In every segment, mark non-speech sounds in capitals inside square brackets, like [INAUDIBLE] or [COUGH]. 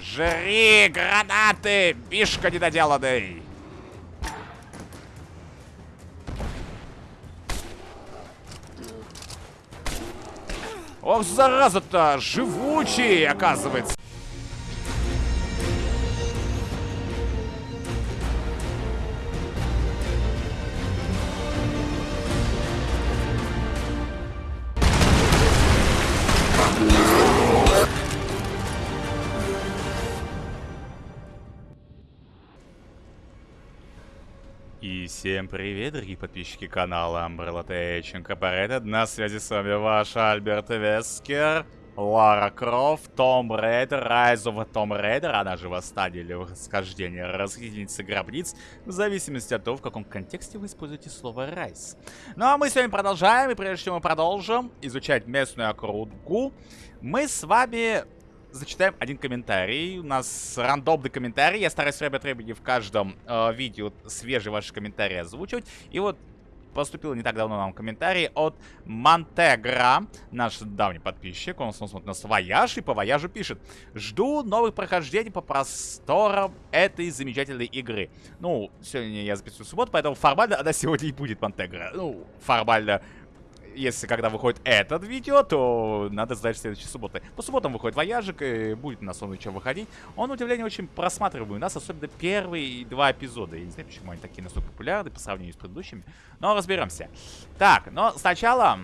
Жри гранаты, бишка недоделанный! Ох, зараза-то, живучий, оказывается. Всем привет, дорогие подписчики канала Umbrella Tech Incorporated. На связи с вами ваш Альберт Вескер, Лара Крофт, Tomb Raider, Rise of Tomb Raider, она же восстание или восхождение расхитительницы гробниц, в зависимости от того, в каком контексте вы используете слово Rise. Ну а мы сегодня продолжаем, и прежде чем мы продолжим изучать местную округу, мы с вами зачитаем один комментарий. У нас рандомный комментарий. Я стараюсь время от времени в каждом э, видео свежие ваши комментарии озвучивать. И вот поступил не так давно нам комментарий от Монтегра, наш давний подписчик. Он смотрит на Вояж и по Вояжу пишет. Жду новых прохождений по просторам этой замечательной игры. Ну, сегодня я записываю субботу, поэтому формально она сегодня и будет Монтегра. Ну, формально если когда выходит этот видео, то надо ждать следующей субботы. По субботам выходит Вояжик, и будет на сон чем выходить. Он, удивление, очень просматриваемый у нас, особенно первые два эпизода. Я не знаю, почему они такие настолько популярны по сравнению с предыдущими. Но разберемся. Так, но сначала...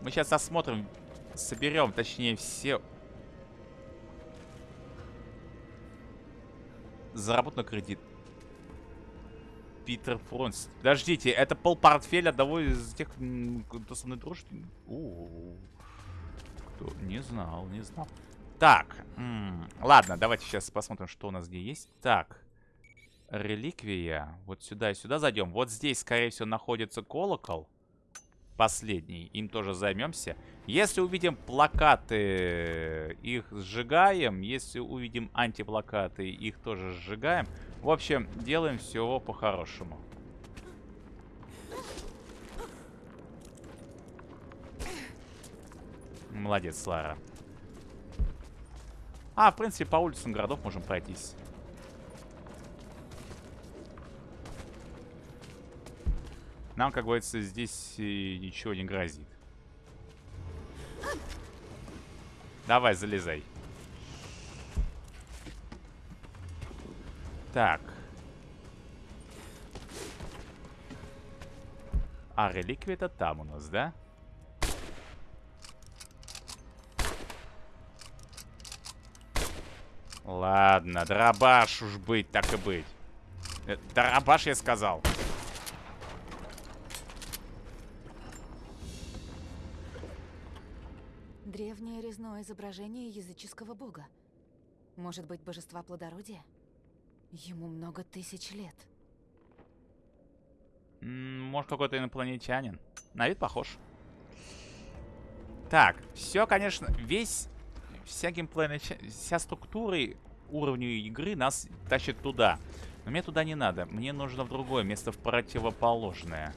Мы сейчас осмотрим, соберем, точнее, все... Заработан кредит. Питер Фронс. Подождите, это полпортфеля одного из тех, кто со мной дружит? У Кто? Не знал, не знал. Так, ладно, давайте сейчас посмотрим, что у нас где есть. Так, реликвия. Вот сюда и сюда зайдем. Вот здесь, скорее всего, находится колокол. Последний. Им тоже займемся. Если увидим плакаты, их сжигаем. Если увидим антиплакаты, их тоже сжигаем. В общем, делаем все по-хорошему. Молодец, Лара. А, в принципе, по улицам городов можем пройтись. Нам, как говорится, здесь ничего не грозит. Давай, залезай. Так. А реликвия это там у нас, да? Ладно, дробаш уж быть, так и быть. Э, дробаш я сказал. Древнее резное изображение языческого бога. Может быть, божества плодородия? Ему много тысяч лет. может, какой-то инопланетянин. На вид похож. Так, все, конечно, весь... Вся геймплейная вся структура уровня игры нас тащит туда. Но мне туда не надо. Мне нужно в другое место, в противоположное.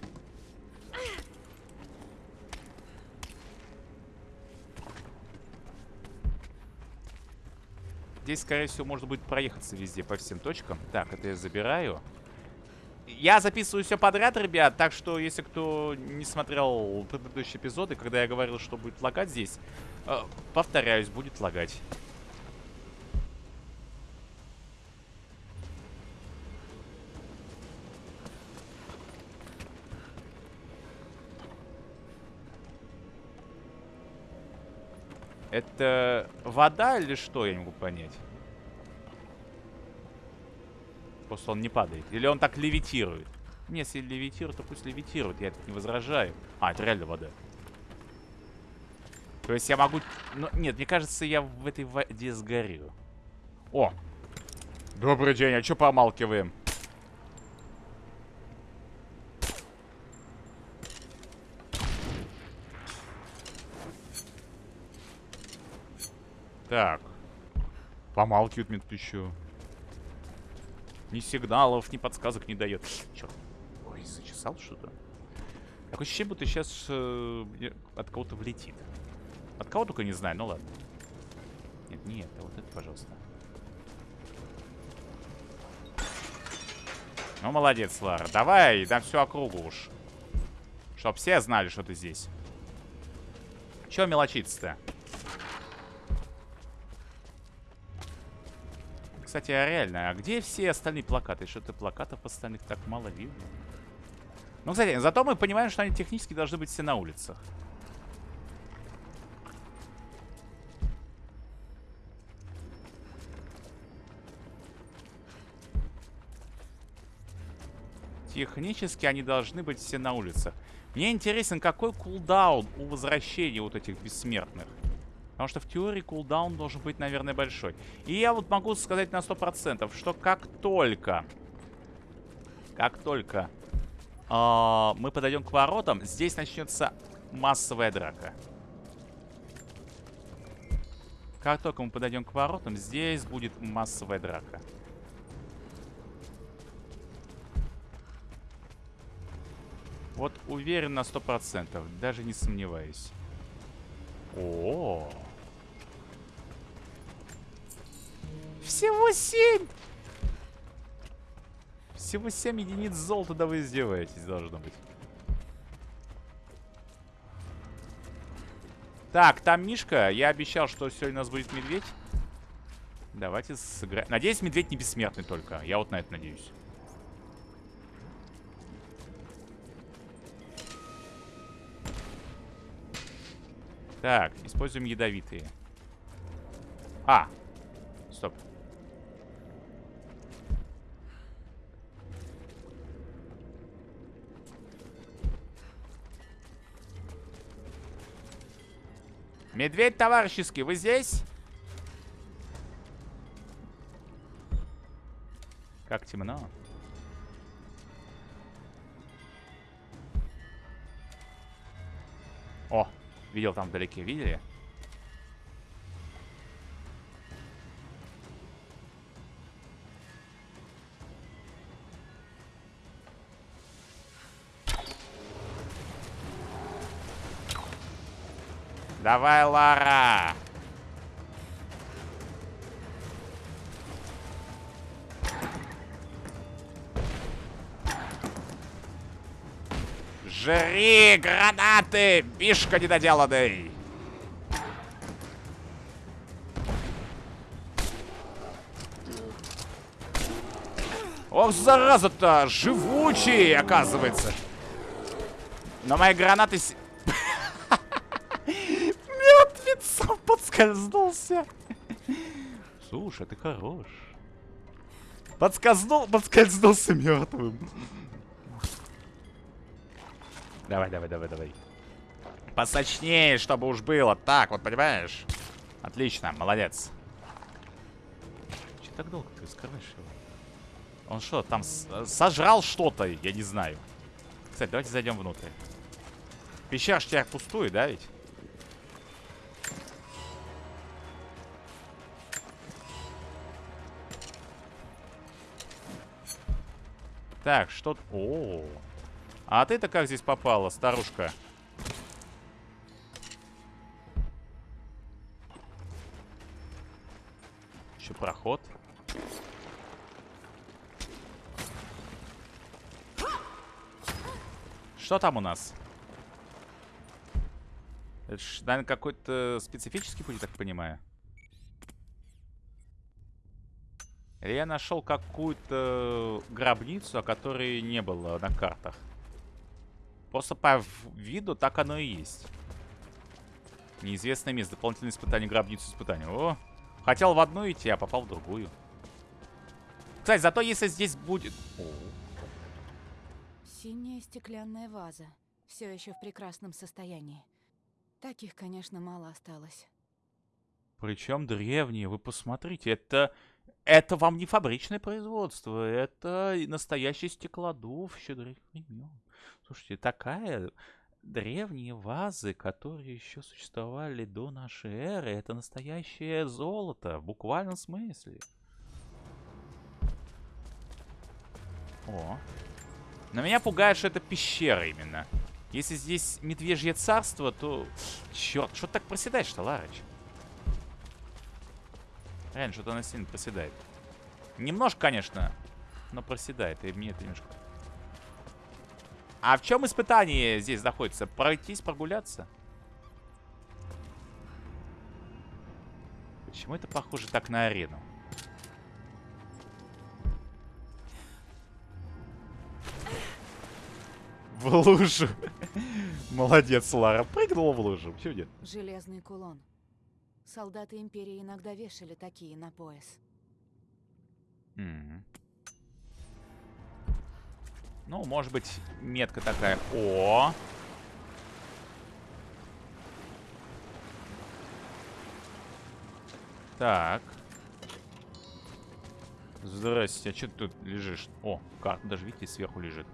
Здесь, скорее всего, можно будет проехаться везде по всем точкам. Так, это я забираю. Я записываю все подряд, ребят, так что, если кто не смотрел предыдущие эпизоды, когда я говорил, что будет лагать здесь, э, повторяюсь, будет лагать. Это вода или что, я не могу понять. Просто он не падает. Или он так левитирует. Не, если левитирует, то пусть левитирует. Я не возражаю. А, это реально вода. То есть я могу... Ну, нет, мне кажется, я в этой воде сгорю. О! Добрый день, а что помалкиваем? Так. Помалкивает еще. Ни сигналов, ни подсказок не дает. Черт. Ой, зачесал что-то. Такое ощущение, будто сейчас э, от кого-то влетит. От кого только не знаю, ну ладно. Нет, не это. Вот это, пожалуйста. Ну, молодец, Лара. Давай, дам всю округу уж. Чтоб все знали, что ты здесь. Чё мелочиться-то? Кстати, а реально, а где все остальные плакаты? Что-то плакатов остальных так мало видно. Ну, кстати, зато мы понимаем, что они технически должны быть все на улицах. Технически они должны быть все на улицах. Мне интересен, какой кулдаун у возвращения вот этих бессмертных. Потому что в теории кулдаун должен быть, наверное, большой. И я вот могу сказать на 100%, что как только... Как только э, мы подойдем к воротам, здесь начнется массовая драка. Как только мы подойдем к воротам, здесь будет массовая драка. Вот уверен на сто процентов, даже не сомневаюсь. О, -о, О! Всего семь! Всего семь единиц золота, да вы издеваетесь, должно быть. Так, там Мишка. Я обещал, что сегодня у нас будет медведь. Давайте сыграем. Надеюсь, медведь не бессмертный только. Я вот на это надеюсь. Так, используем ядовитые. А! Стоп. Медведь товарищеский, вы здесь? Как темно. О, Видел там вдалеке, видели? Давай, Лара! Жри гранаты, бишка недоделанный! Ох, зараза-то! Живучий, оказывается! Но мои гранаты... подскользнулся! Слушай, ты хорош. Подскользнул, подскользнулся мертвым. Давай, давай, давай, давай. Посочнее, чтобы уж было. Так, вот, понимаешь? Отлично, молодец. Че так долго ты скрываешь его? Он что, там сожрал что-то? Я не знаю. Кстати, давайте зайдем внутрь. Пещера ж тебя пустую, да ведь? Так, что... О, -о, -о. А ты-то как здесь попала, старушка? Еще проход. Что там у нас? Это ж, наверное, какой-то специфический путь, я так понимаю. Я нашел какую-то гробницу, о которой не было на картах. Просто по виду так оно и есть. Неизвестное место. Дополнительное испытание, гробницу испытания. О, хотел в одну идти, а попал в другую. Кстати, зато если здесь будет... О. Синяя стеклянная ваза. Все еще в прекрасном состоянии. Таких, конечно, мало осталось. Причем древние, вы посмотрите, это... Это вам не фабричное производство, это настоящий стеклодув еще древних времен. Слушайте, такая древние вазы, которые еще существовали до нашей эры, это настоящее золото, в буквальном смысле. О. Но меня пугает, что это пещера именно. Если здесь медвежье царство, то... Черт, что ты так проседаешь-то, Ларыч? Реально, что-то она сильно проседает. Немножко, конечно, но проседает. И мне это немножко... А в чем испытание здесь находится? Пройтись, прогуляться? Почему это похоже так на арену? В лужу. [LAUGHS] Молодец, Лара. Прыгнула в лужу. Почему нет? Железный кулон. Солдаты Империи иногда вешали такие на пояс. Мгм. Ну, может быть, метка такая. О! Так. Здрасте, а что ты тут лежишь? О, карта даже, видите, сверху лежит.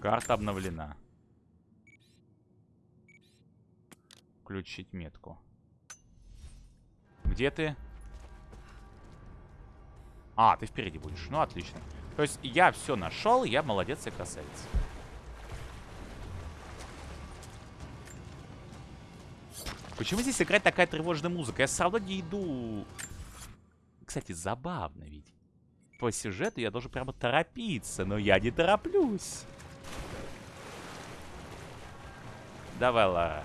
Карта обновлена. Включить метку. Где ты? А, ты впереди будешь. Ну, отлично. То есть я все нашел, я молодец и красавец. Почему здесь играет такая тревожная музыка? Я все не иду... Кстати, забавно ведь. По сюжету я должен прямо торопиться, но я не тороплюсь. Давай, Лара.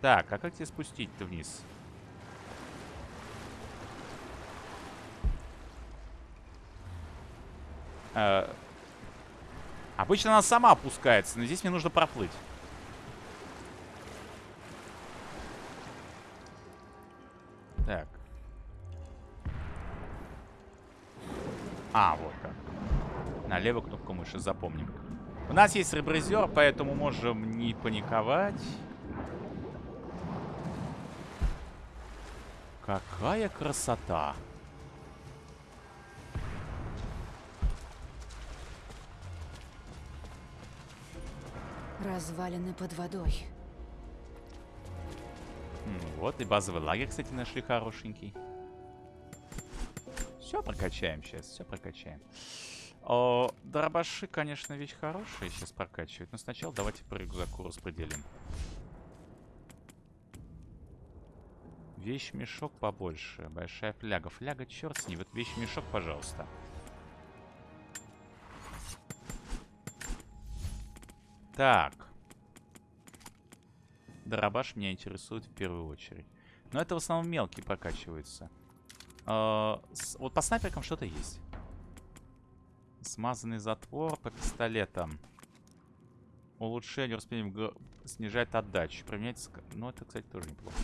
Так, а как тебе спустить-то вниз? Э, обычно она сама опускается, но здесь мне нужно проплыть. Так. А, вот как. На левую кнопку мыши, запомним. У нас есть ребрызер, поэтому можем не паниковать. Какая красота! Развалины под водой. Вот, и базовый лагерь, кстати, нашли хорошенький. Все прокачаем сейчас, все прокачаем. О, дробаши, конечно, вещь хорошая сейчас прокачивать. Но сначала давайте по рюкзаку распределим. Вещь-мешок побольше. Большая фляга. Фляга, черт с ней. Вот вещь-мешок, пожалуйста. Так. Дробаш меня интересует в первую очередь. Но это в основном мелкий прокачивается. А, с- вот по снайперкам что-то есть. Смазанный затвор по пистолетам. Улучшение успением г- снижает отдачу. Применять... Ну, это, кстати, тоже неплохо.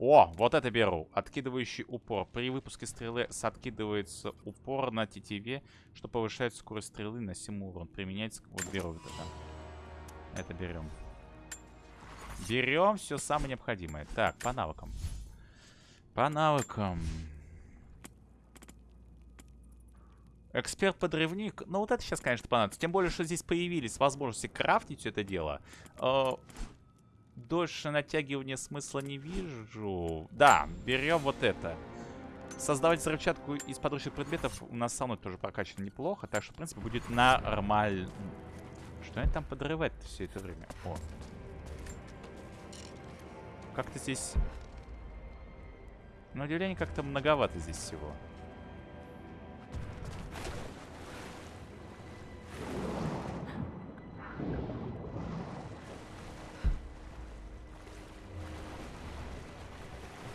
О, вот это беру. Откидывающий упор. При выпуске стрелы откидывается упор на тетиве, что повышает скорость стрелы на 7 урон. Применяется... Вот беру вот это. Это берем. Берем все самое необходимое. Так, по навыкам. По навыкам. Эксперт-подрывник. Ну, вот это сейчас, конечно, понадобится. Тем более, что здесь появились возможности крафтить все это дело. Дольше натягивания смысла не вижу. Да, берем вот это. Создавать взрывчатку из подручных предметов у нас со мной тоже прокачано неплохо. Так что, в принципе, будет нормально. Что они там подрывать все это время? О. Как-то здесь... На удивление, как-то многовато здесь всего.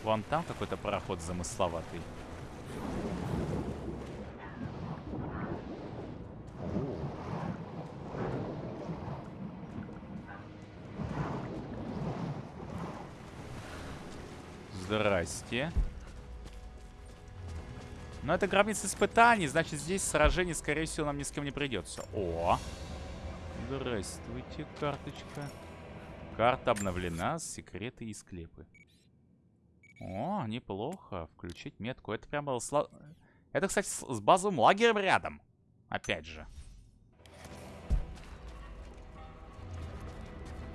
Вон там какой-то пароход замысловатый. Здрасте. Но это гробница испытаний, значит здесь сражений, скорее всего, нам ни с кем не придется. О! Здравствуйте, карточка. Карта обновлена, секреты и склепы. О, неплохо. Включить метку. Это прямо... сла- Это, кстати, с базовым лагерем рядом. Опять же.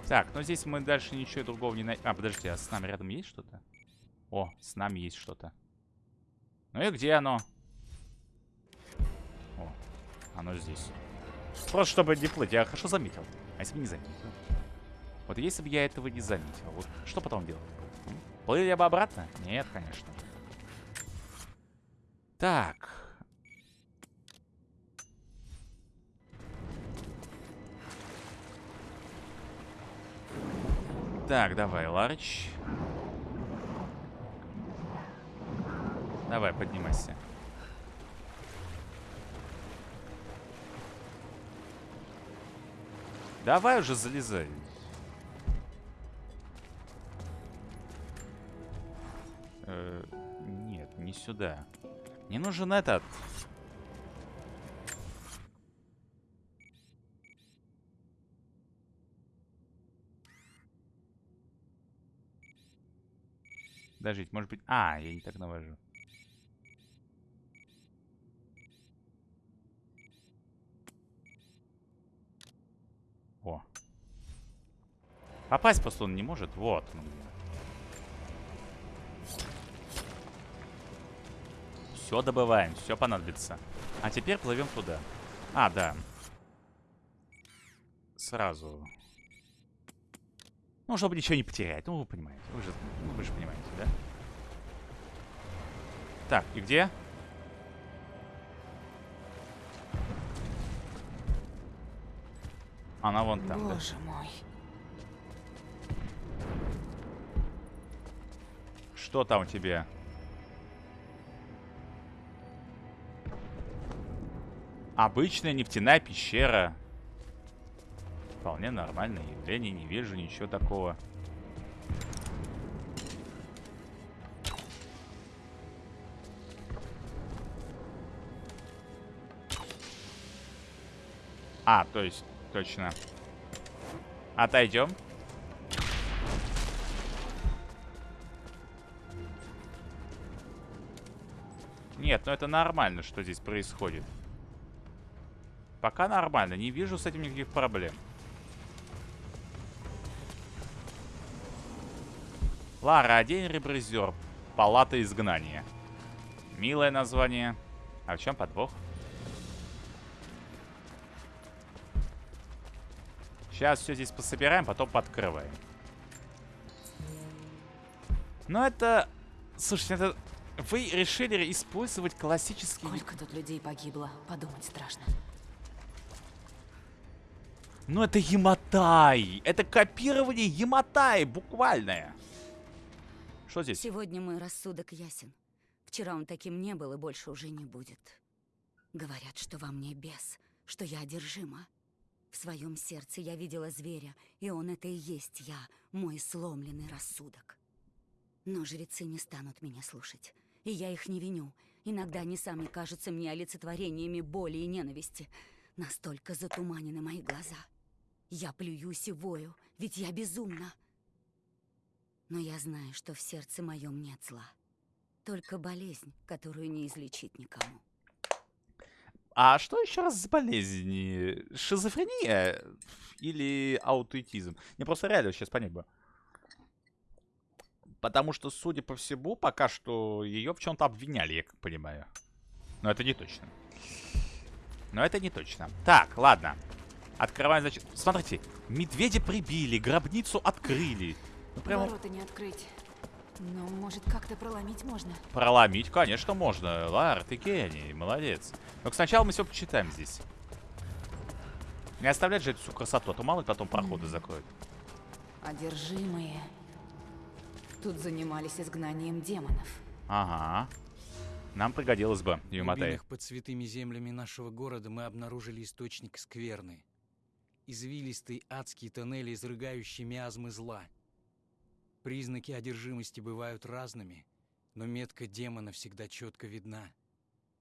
Так, ну здесь мы дальше ничего другого не найдем. А, подожди, а с нами рядом есть что-то? О, с нами есть что-то. Ну и где оно? О, оно здесь. Просто чтобы не плыть. Я хорошо заметил. А если бы не заметил? Вот если бы я этого не заметил, вот что потом делать? Плыли я бы обратно? Нет, конечно. Так. Так, давай, Ларч. Давай, поднимайся. Давай уже залезай. Не сюда. Не нужен этот. Подождите, может быть... А, я не так навожу. О. Попасть просто он не может. Вот. Все добываем, все понадобится. А теперь плывем туда. А, да. Сразу. Ну, чтобы ничего не потерять. Ну, вы понимаете. Вы же, ну, вы же понимаете, да? Так, и где? Она вон там, Боже да? мой. Что там у тебя? Обычная нефтяная пещера. Вполне нормальное явление, не вижу ничего такого. А, то есть, точно. Отойдем. Нет, ну это нормально, что здесь происходит. Пока нормально, не вижу с этим никаких проблем. Лара, один ребрызер. Палата изгнания. Милое название. А в чем подвох? Сейчас все здесь пособираем, потом подкрываем. Но это... Слушайте, это... Вы решили использовать классический... Сколько тут людей погибло, подумать страшно. Ну это Яматай! Это копирование Яматай, буквальное. Что здесь? Сегодня мой рассудок ясен. Вчера он таким не был и больше уже не будет. Говорят, что во мне бес, что я одержима. В своем сердце я видела зверя, и он это и есть я, мой сломленный рассудок. Но жрецы не станут меня слушать, и я их не виню. Иногда они сами кажутся мне олицетворениями боли и ненависти. Настолько затуманены мои глаза. Я плююсь и вою, ведь я безумна. Но я знаю, что в сердце моем нет зла. Только болезнь, которую не излечить никому. А что еще раз за болезнь? Шизофрения или аутоэтизм? Не просто реально сейчас понять бы. Потому что, судя по всему, пока что ее в чем-то обвиняли, я как понимаю. Но это не точно. Но это не точно. Так, ладно. Открываем, значит... Смотрите, медведя прибили, гробницу открыли. Ну, прямо... Ворота не открыть. Но, может, как-то проломить можно? Проломить, конечно, можно. Лар, ты гений, молодец. Но сначала мы все почитаем здесь. Не оставлять же эту всю красоту, а то мало ли потом проходы закроют. Одержимые. Тут занимались изгнанием демонов. Ага. Нам пригодилось бы, Юматай. под святыми землями нашего города мы обнаружили источник скверны. Извилистые адские тоннели, изрыгающие миазмы зла. Признаки одержимости бывают разными, но метка демона всегда четко видна.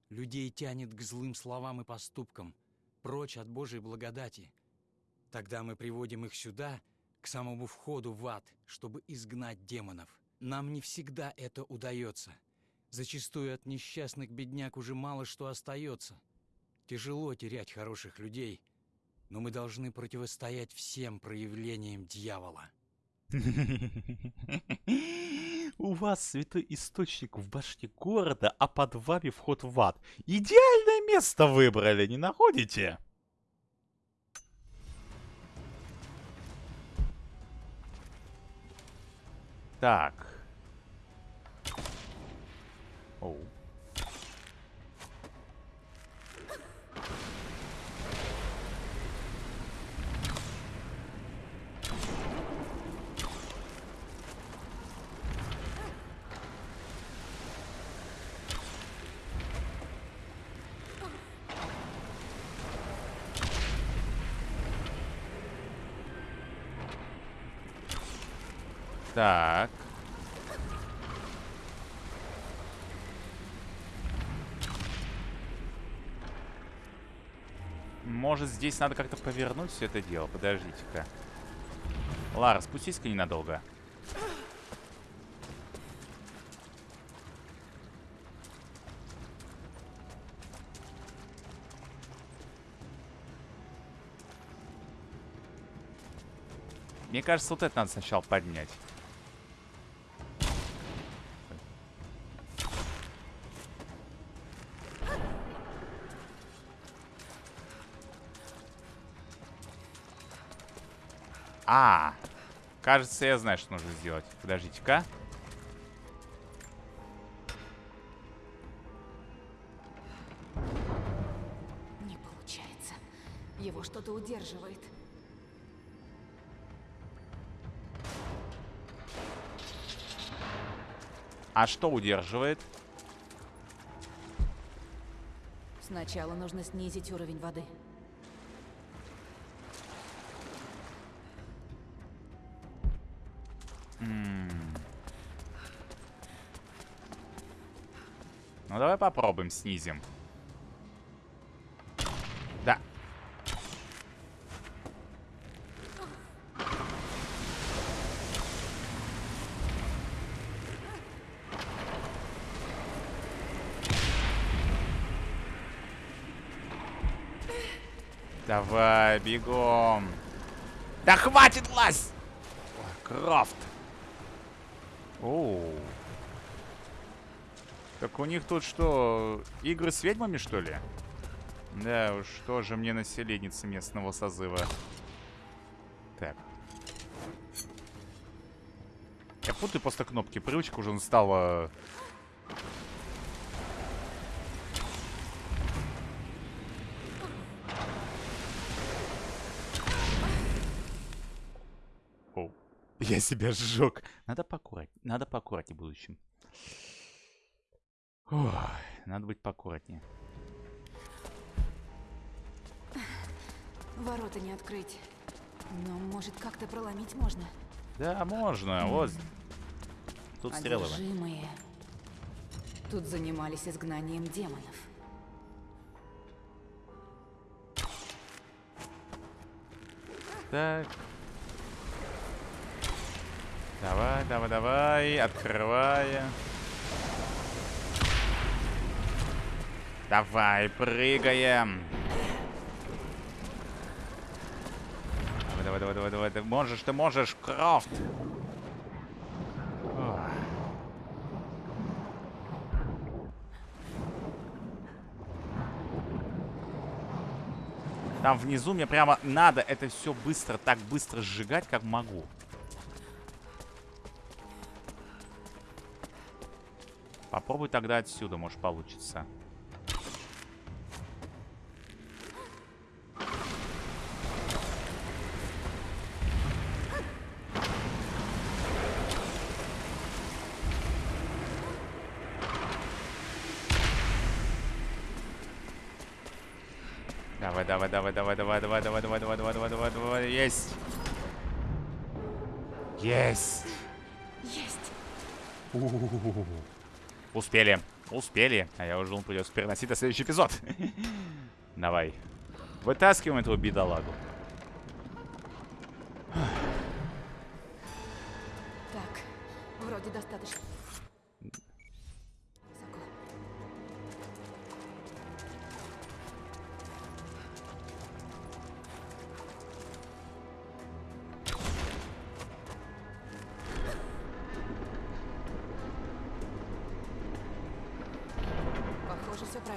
Людей тянет к злым словам и поступкам, прочь от Божьей благодати. Тогда мы приводим их сюда, к самому входу в ад, чтобы изгнать демонов. Нам не всегда это удается. Зачастую от несчастных бедняк уже мало что остается. Тяжело терять хороших людей, но мы должны противостоять всем проявлениям дьявола. У вас святой источник в башне города, а под вами вход в ад. Идеальное место выбрали, не находите? Так. Оу. Так. Может, здесь надо как-то повернуть все это дело? Подождите-ка. Лара, спустись-ка ненадолго. Мне кажется, вот это надо сначала поднять. А, кажется, я знаю, что нужно сделать. Подождите-ка. Не получается. Его что-то удерживает. А что удерживает? Сначала нужно снизить уровень воды. Попробуем, снизим. Да. Давай, бегом. Да хватит лазь! Крафт. Оу. Так у них тут что, игры с ведьмами, что ли? Да уж, тоже мне населенница местного созыва. Так. Я путаю просто кнопки. Привычка уже стала... Оу. Я себя сжег. Надо поаккуратнее. Надо поаккуратнее в будущем. Ой, надо быть поаккуратнее. Ворота не открыть. Но, может, как-то проломить можно? Да, можно. Вот. Тут стрелы. Одержимые. Тут занимались изгнанием демонов. Так. Давай, давай, давай. Открывая. Давай, прыгаем. Давай, давай, давай, давай. Ты можешь, ты можешь, Крофт. Ох. Там внизу мне прямо надо это все быстро, так быстро сжигать, как могу. Попробуй тогда отсюда, может получится. Давай, давай, давай, давай, давай, давай, давай, давай, давай, давай, давай, давай, давай, есть. Есть. Есть! У-у-у-у. Успели. Успели. А я уже думал, придется переносить на следующий эпизод. Давай. Вытаскиваем этого бедолагу.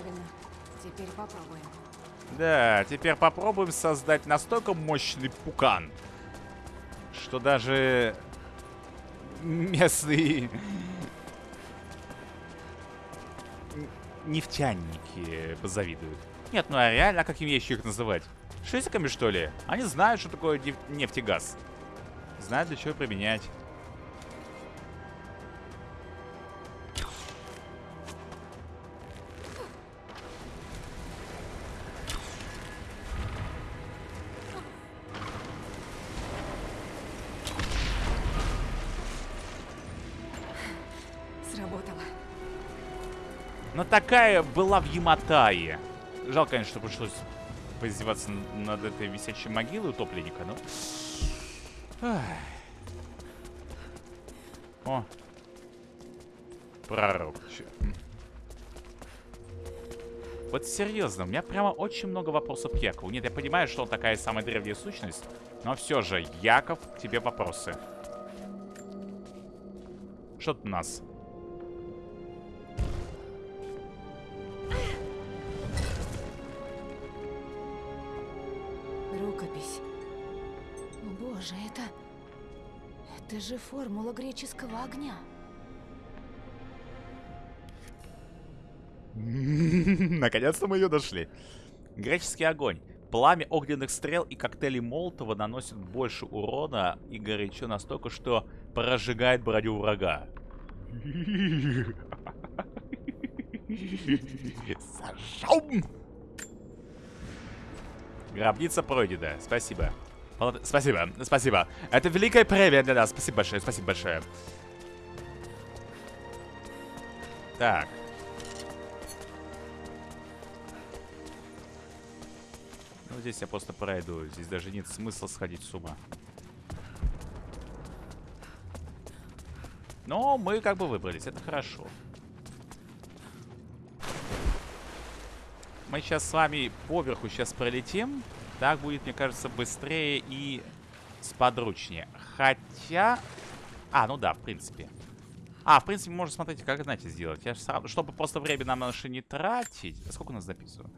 Правильно. Теперь попробуем. Да, теперь попробуем создать настолько мощный пукан, что даже местные нефтяники позавидуют. Нет, ну а реально, а как им еще их называть? Шизиками, что ли? Они знают, что такое неф- нефть и газ. Знают, для чего применять. Такая была в Яматае. Жалко, конечно, что пришлось поиздеваться над этой висячей могилой утопленника, но... Ах. О. Пророк. Вот серьезно, у меня прямо очень много вопросов к Якову. Нет, я понимаю, что он такая самая древняя сущность, но все же, Яков, тебе вопросы. Что тут у нас? Же формула греческого огня. [LAUGHS] Наконец-то мы ее нашли. Греческий огонь. Пламя огненных стрел и коктейлей Молотова наносит больше урона и горячо настолько, что прожигает броню врага. [LAUGHS] Сожжем! Гробница пройдена. Спасибо. Спасибо, спасибо. Это великая премия для нас. Спасибо большое, спасибо большое. Так. Ну, здесь я просто пройду. Здесь даже нет смысла сходить с ума. Но мы как бы выбрались, это хорошо. Мы сейчас с вами поверху сейчас пролетим. Так будет, мне кажется, быстрее и сподручнее. Хотя... А, ну да, в принципе. А, в принципе, можно, смотрите, как, знаете, сделать. Я ж сразу, чтобы просто время на наши не тратить. Сколько у нас записываю?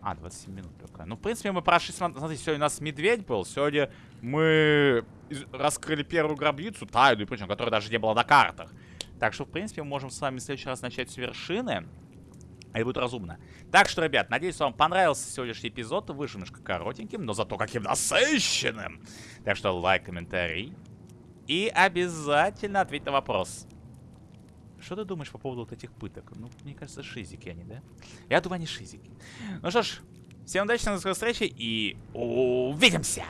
А, 27 минут только. Ну, в принципе, мы прошли, см- смотрите, сегодня у нас медведь был. Сегодня мы раскрыли первую гробницу, тайную, причем, которая даже не была на картах. Так что, в принципе, мы можем с вами в следующий раз начать с вершины. А это будет разумно. Так что, ребят, надеюсь, вам понравился сегодняшний эпизод. Вышел немножко коротеньким, но зато каким насыщенным. Так что лайк, комментарий. И обязательно ответь на вопрос. Что ты думаешь по поводу вот этих пыток? Ну, мне кажется, шизики они, да? Я думаю, они шизики. Ну что ж, всем удачи, до скорой встречи и увидимся!